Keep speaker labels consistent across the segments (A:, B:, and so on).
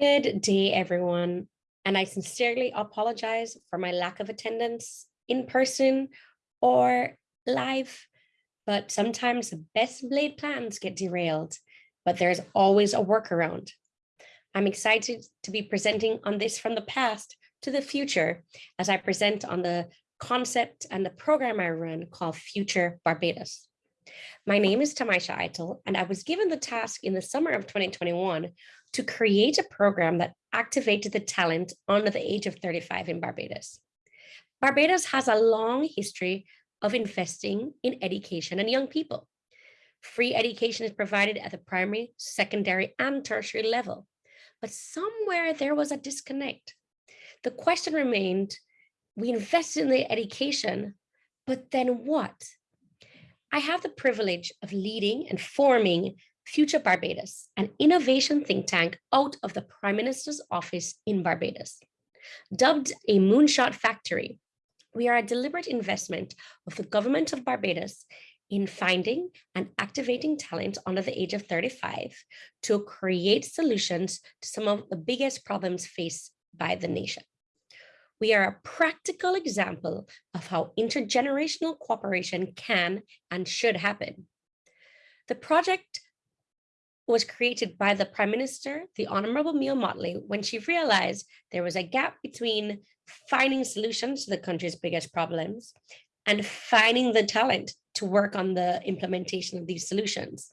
A: Good day, everyone. And I sincerely apologize for my lack of attendance in person or live, but sometimes the best laid plans get derailed, but there's always a workaround. I'm excited to be presenting on this from the past to the future as I present on the concept and the program I run called Future Barbados. My name is Tamaisha Eitel, and I was given the task in the summer of 2021 to create a program that activated the talent under the age of 35 in Barbados. Barbados has a long history of investing in education and young people. Free education is provided at the primary, secondary, and tertiary level. But somewhere there was a disconnect. The question remained, we invested in the education, but then what? I have the privilege of leading and forming Future Barbados, an innovation think tank out of the Prime Minister's office in Barbados. Dubbed a moonshot factory, we are a deliberate investment of the government of Barbados in finding and activating talent under the age of 35 to create solutions to some of the biggest problems faced by the nation. We are a practical example of how intergenerational cooperation can and should happen. The project was created by the Prime Minister, the Honorable Mia Mottley, when she realized there was a gap between finding solutions to the country's biggest problems and finding the talent to work on the implementation of these solutions.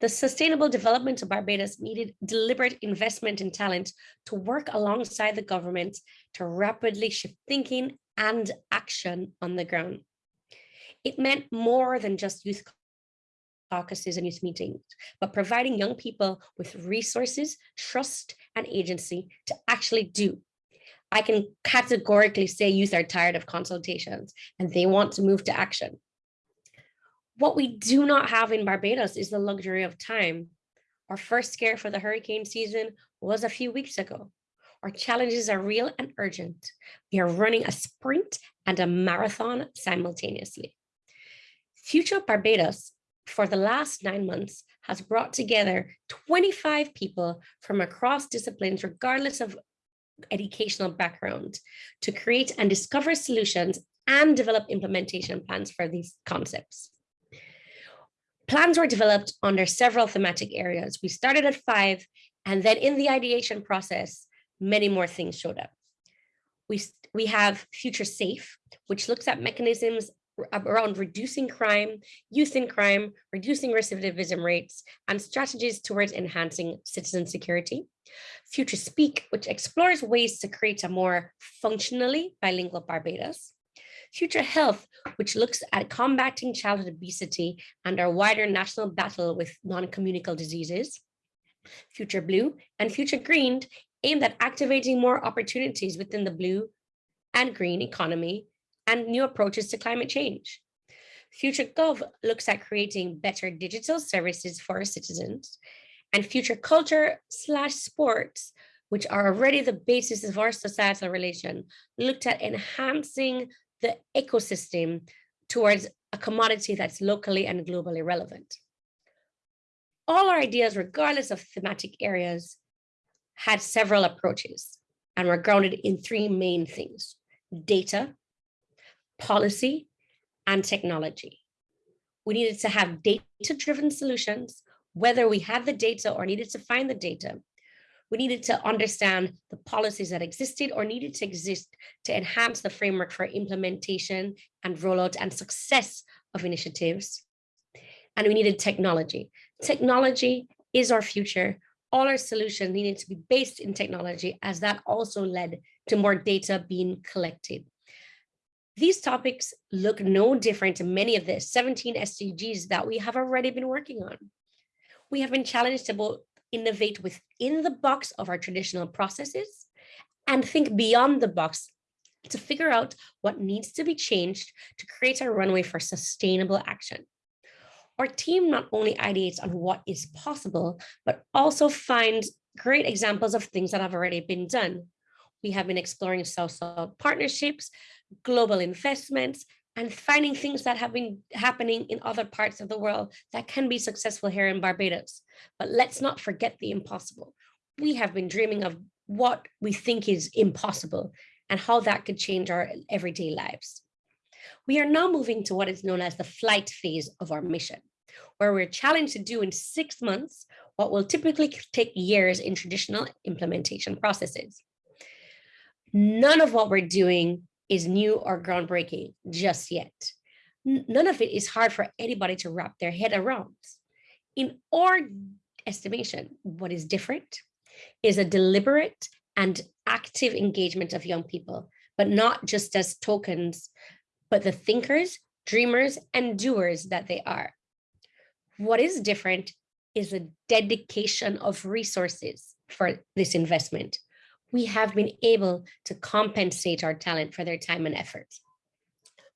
A: The sustainable development of Barbados needed deliberate investment in talent to work alongside the government to rapidly shift thinking and action on the ground. It meant more than just youth caucuses and youth meetings, but providing young people with resources, trust, and agency to actually do. I can categorically say youth are tired of consultations and they want to move to action. What we do not have in Barbados is the luxury of time. Our first scare for the hurricane season was a few weeks ago. Our challenges are real and urgent. We are running a sprint and a marathon simultaneously. Future Barbados for the last nine months has brought together 25 people from across disciplines, regardless of educational background, to create and discover solutions and develop implementation plans for these concepts. Plans were developed under several thematic areas. We started at five, and then in the ideation process, many more things showed up. We, we have Future Safe, which looks at mechanisms around reducing crime, youth in crime, reducing recidivism rates, and strategies towards enhancing citizen security. Future Speak, which explores ways to create a more functionally bilingual Barbados. Future Health, which looks at combating childhood obesity and our wider national battle with non-communicable diseases. Future Blue and Future Green aimed at activating more opportunities within the blue and green economy and new approaches to climate change. Future Gov looks at creating better digital services for our citizens and future culture slash sports, which are already the basis of our societal relation, looked at enhancing the ecosystem towards a commodity that's locally and globally relevant. All our ideas, regardless of thematic areas, had several approaches and were grounded in three main things, data, policy, and technology. We needed to have data-driven solutions, whether we had the data or needed to find the data. We needed to understand the policies that existed or needed to exist to enhance the framework for implementation and rollout and success of initiatives. And we needed technology. Technology is our future. All our solutions needed to be based in technology as that also led to more data being collected. These topics look no different to many of the 17 SDGs that we have already been working on. We have been challenged to both innovate within the box of our traditional processes and think beyond the box to figure out what needs to be changed to create a runway for sustainable action. Our team not only ideates on what is possible, but also finds great examples of things that have already been done. We have been exploring social partnerships, global investments, and finding things that have been happening in other parts of the world that can be successful here in Barbados. But let's not forget the impossible. we have been dreaming of what we think is impossible and how that could change our everyday lives. We are now moving to what is known as the flight phase of our mission, where we're challenged to do in six months what will typically take years in traditional implementation processes. None of what we're doing is new or groundbreaking just yet. None of it is hard for anybody to wrap their head around. In our estimation, what is different is a deliberate and active engagement of young people, but not just as tokens, but the thinkers, dreamers, and doers that they are. What is different is a dedication of resources for this investment. We have been able to compensate our talent for their time and effort.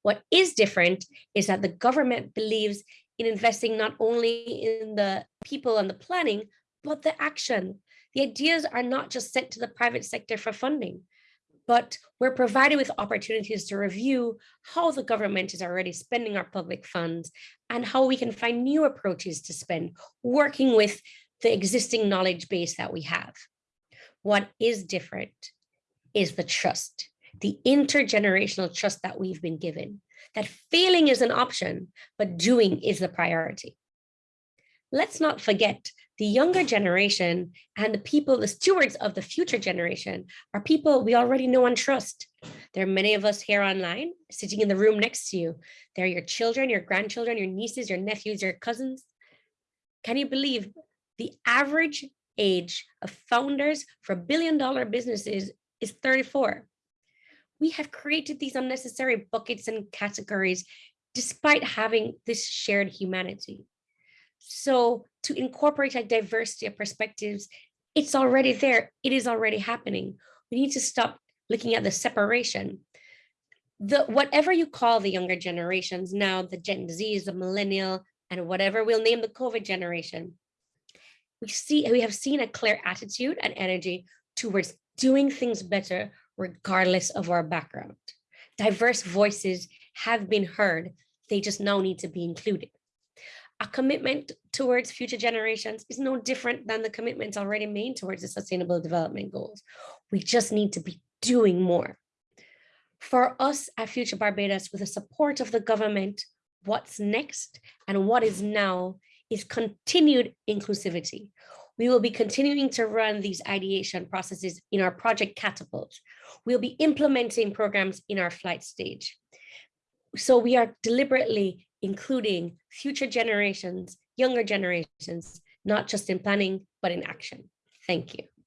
A: What is different is that the government believes in investing not only in the people and the planning, but the action. The ideas are not just sent to the private sector for funding, but we're provided with opportunities to review how the government is already spending our public funds and how we can find new approaches to spend, working with the existing knowledge base that we have. What is different is the trust, the intergenerational trust that we've been given, that failing is an option, but doing is the priority. Let's not forget the younger generation and the people, the stewards of the future generation are people we already know and trust. There are many of us here online sitting in the room next to you. They're your children, your grandchildren, your nieces, your nephews, your cousins. Can you believe the average age of founders for billion dollar businesses is 34? We have created these unnecessary buckets and categories despite having this shared humanity. So to incorporate a diversity of perspectives, it's already there. It is already happening. We need to stop looking at the separation. The whatever you call the younger generations now, the Gen Zs, the millennial, and whatever we'll name the COVID generation, we see we have seen a clear attitude and energy towards doing things better regardless of our background. Diverse voices have been heard. They just now need to be included a commitment towards future generations is no different than the commitments already made towards the sustainable development goals. We just need to be doing more. For us at Future Barbados, with the support of the government, what's next and what is now is continued inclusivity. We will be continuing to run these ideation processes in our project catapult. We'll be implementing programs in our flight stage. So we are deliberately including future generations, younger generations, not just in planning, but in action. Thank you.